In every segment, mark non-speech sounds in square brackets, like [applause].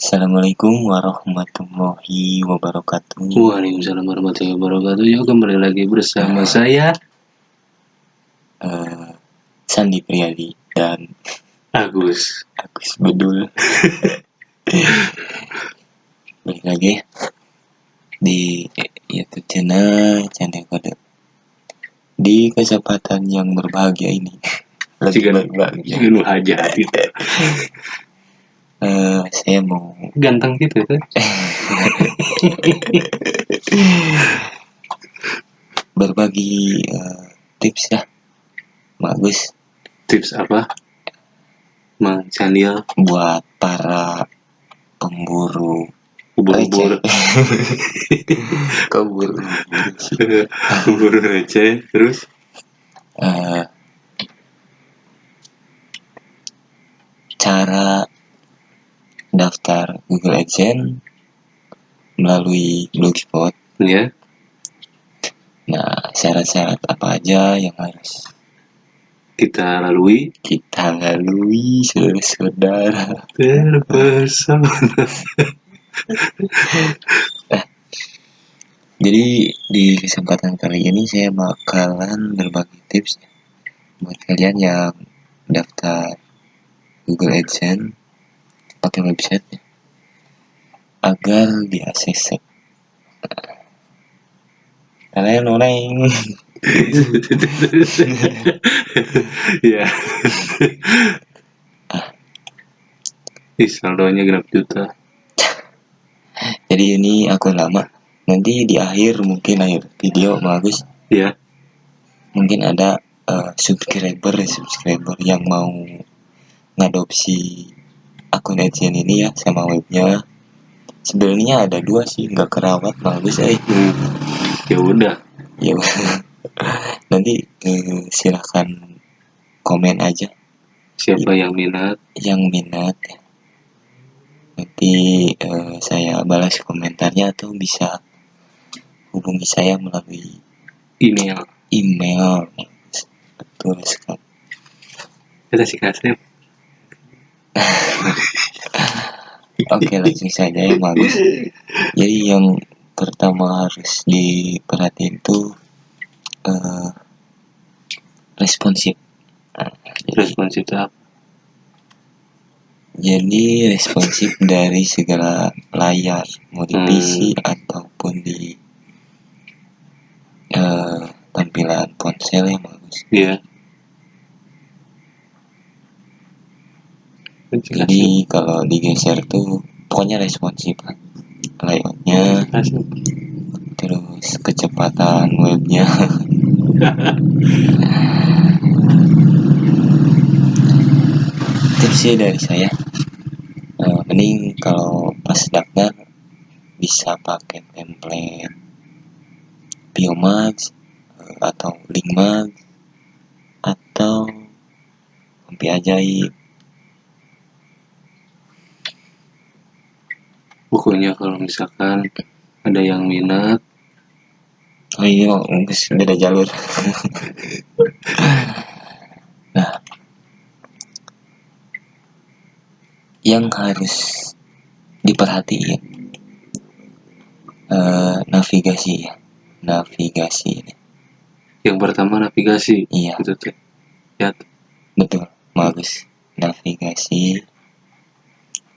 Assalamualaikum warahmatullahi wabarakatuh. Waalaikumsalam warahmatullahi wabarakatuh. Yuk kembali lagi bersama saya Eh, Sandi Priadi dan Agus. Agus Bedul. Balik lagi di YouTube channel channel kode. Di kesempatan yang berbahagia ini. Lagi berbahagia. Jika [laughs] Eh, saya mau Ganteng gitu kan? [laughs] berbagi eh, tips ya. Bagus Tips apa? Mang Candil buat para pemburu ubur-ubur keburu ubur receh terus Eh, cara daftar Google AdSense melalui Blogspot. ya Nah, syarat-syarat apa aja yang harus kita lalui kita lalui saudara-saudara. terpesona. Jadi di kesempatan kali ini saya bakalan berbagi tips buat kalian yang daftar Google AdSense pakai website agar diakses. Kalian orang ya. Ih, saldonya genap juta. Jadi ini akun lama. Nanti di akhir mungkin akhir video bagus Ya, mungkin ada eh, subscriber subscriber yang mau ngadopsi akun AdSense ini ya sama webnya. Sebenarnya ada dua sih nggak kerawat bagus eh. ya udah. Ya nanti eh, silahkan komen aja Siapa yang minat? yang minat. Nanti eh, saya balas komentarnya atau bisa hubungi saya melalui Email. email. Betul sekali. Kita sih Oke langsung saja ya bagus. Jadi yang pertama harus diperhatiin tuh eh, responsif. Nah, Responsif itu apa? jadi responsif dari segala layar mau di Hmm. PC ataupun di eh, tampilan ponsel yang bagus. Iya. Jadi kalau digeser tuh pokoknya responsif lah. layoutnya terus kecepatan webnya. [laughs] Tipsnya dari saya. Eh, mending kalau pas daftar bisa pakai template Biomax eh, atau Linkmax atau Kompi Ajaib Pokoknya kalau misalkan ada yang minat, Oh iya, beda jalur. nah, yang harus diperhatiin eh, navigasi ya, navigasi. yang pertama navigasi. Iya, Itu teh. Ya, betul, bagus. Navigasi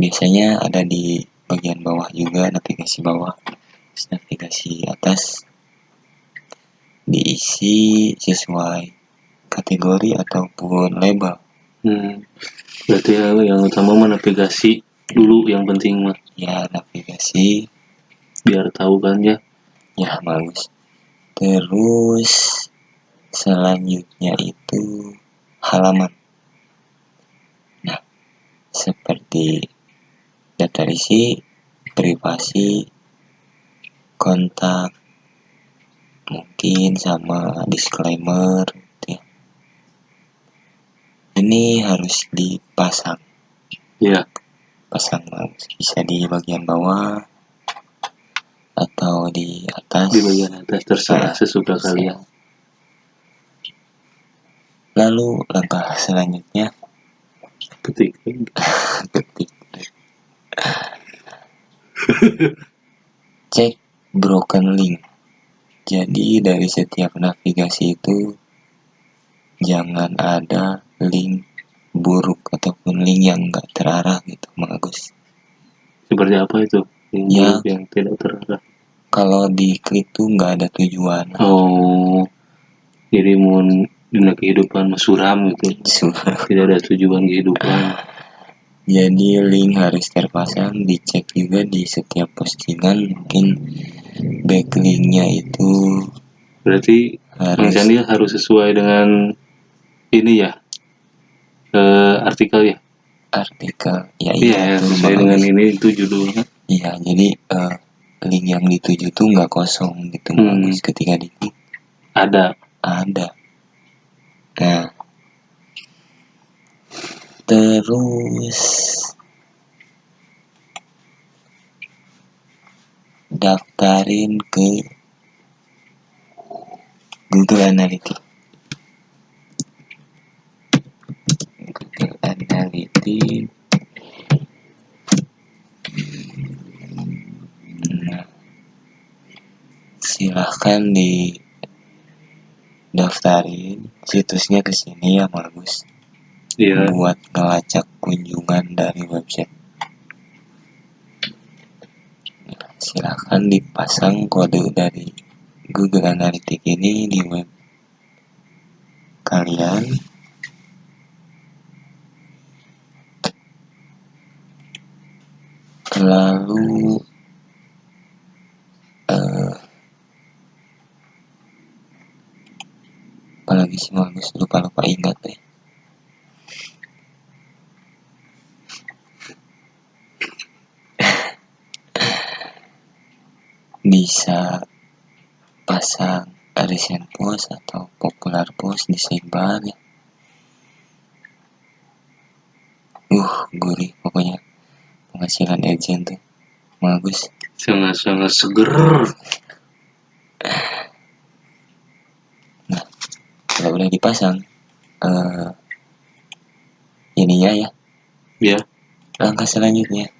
biasanya ada di bagian bawah juga, navigasi bawah, Terus navigasi atas diisi sesuai kategori ataupun label. hmm. Berarti ya, yang utama mah navigasi dulu yang penting mah Ya, navigasi biar tahu kan ya. ya bagus. Terus selanjutnya itu halaman. Nah, seperti daftar isi, privasi, kontak, mungkin sama disclaimer gitu ya. Ini harus dipasang, Ya, pasang bagus. Bisa di bagian bawah atau di atas. di bagian atas terserah Nah, sesuka terserah. kalian. Lalu langkah selanjutnya Ketik. [laughs] ketik [laughs] cek broken link. Jadi dari setiap navigasi itu jangan ada link buruk ataupun link yang enggak terarah gitu Mang Agus. Seperti apa itu? Yang, Ya. yang tidak terarah. Kalau diklik tuh nggak ada tujuan. Oh jadi mau dunia kehidupan suram gitu. Su- tidak ada tujuan kehidupan [laughs] jadi link harus terpasang dicek juga di setiap postingan mungkin backlinknya itu berarti harus harus sesuai dengan ini ya eh, artikel ya artikel ya iya itu, sesuai dengan ini itu judulnya Iya, jadi eh, link yang dituju tuh nggak kosong gitu, Hmm. Agus. Ketika diklik ada ada. Nah, terus daftarin ke Google Analytics. Google Analytics. Nah, silahkan di daftarin situsnya ke sini ya bagus iya buat ngelacak kunjungan dari website. Silahkan dipasang kode dari Google Analytics ini di web kalian. Lalu eh apalagi sih lupa lupa ingat deh. Bisa pasang recent post atau popular post di sidebar ya. Uh, gurih pokoknya penghasilan agent tuh bagus. sangat-sangat seger. Kalau udah dipasang, eh ininya ya. Ya. Langkah selanjutnya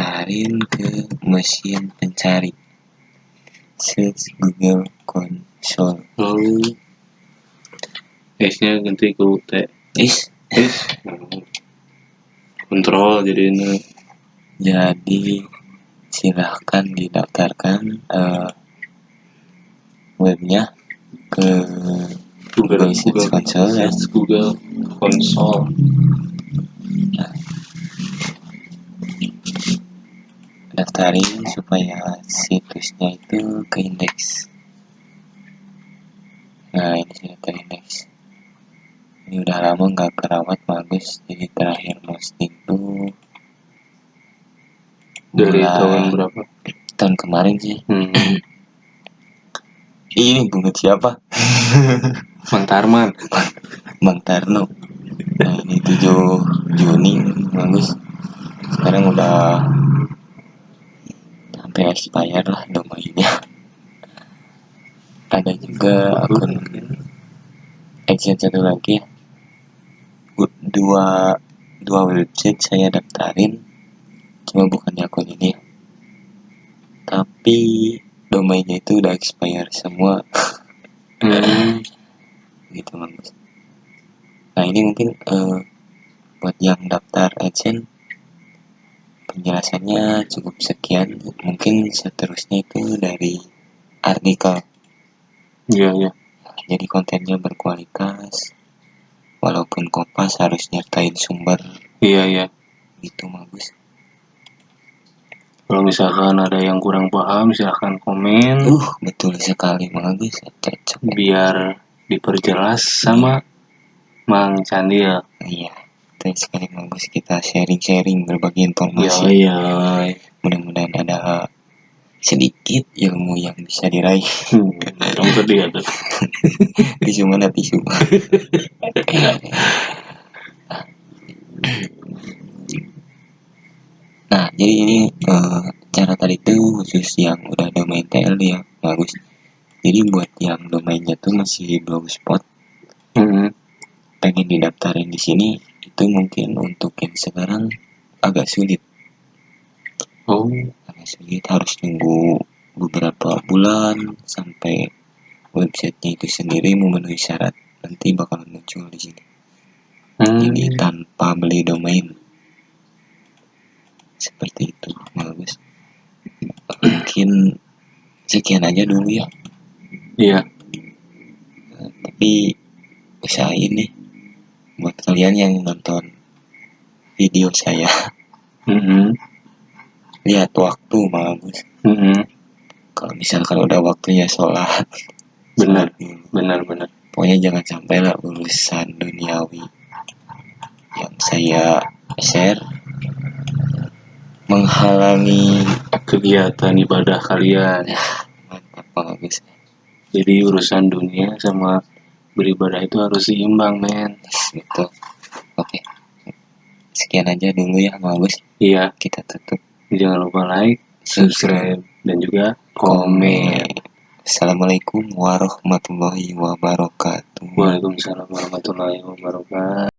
daftarin ke mesin pencari. Search Google Console. lalu S-nya ganti ke UT Is. S kontrol jadi ini. Jadi silahkan didaftarkan eh, webnya ke Google Google Search Google. Console ya. Google Console daftarin supaya situsnya itu ke indeks. Nah ini sudah terindeks ini udah lama nggak kerawat bagus. Jadi terakhir posting tuh dari tahun berapa? Tahun kemarin sih. Hmm. [clears throat] ini bunga siapa? [laughs] Mang Tarman. [laughs] Bang Tarno. Nah ini 7 Juni bagus. Sekarang udah sampai expired lah domainnya ada juga akun agent satu lagi. Ya dua dua website saya daftarin. Cuma bukan di akun ini. Ya. tapi domainnya itu udah expire semua. Hmm. [laughs] gitu bagus nah ini mungkin eh, buat yang daftar agent penjelasannya cukup sekian. Mungkin seterusnya itu dari artikel. Iya iya. Jadi kontennya berkualitas walaupun kompas harus nyertain sumber. Iya iya. Gitu bagus. Kalau misalkan ada yang kurang paham silahkan komen. Uh betul sekali bagus. Cocok. Biar diperjelas sama Mang Candil iya betul sekali bagus. Kita sharing-sharing berbagi informasi. Iya mudah-mudahan ada sedikit ilmu yang bisa diraih. Hmm, ya [laughs] tisu mana tisu? Nah jadi ini eh, cara tadi tuh khusus yang udah domain TL ya bagus. Jadi buat yang domainnya tuh masih blogspot hmm. pengen didaftarin di sini itu mungkin untuk yang sekarang agak sulit. Oh. Karena sedikit harus tunggu beberapa bulan sampai websitenya itu sendiri memenuhi syarat. Nanti bakal muncul di sini. Hmm. jadi tanpa beli domain. Seperti itu bagus mungkin sekian aja dulu ya. Iya. Tapi usahain nih buat kalian yang nonton video saya. Mm-mm. lihat waktu bagus Mm-mm. kalau misalkan udah waktunya sholat. Benar sholat dulu. benar benar. Pokoknya jangan sampai lah urusan duniawi. Yang saya share menghalangi kegiatan ibadah kalian. Mantap bagus jadi urusan dunia sama beribadah itu harus seimbang men. Gitu. Oke. Sekian aja dulu ya bagus iya. Kita tutup. Jangan lupa like subscribe dan juga komen. Assalamualaikum warahmatullahi wabarakatuh. Waalaikumsalam warahmatullahi wabarakatuh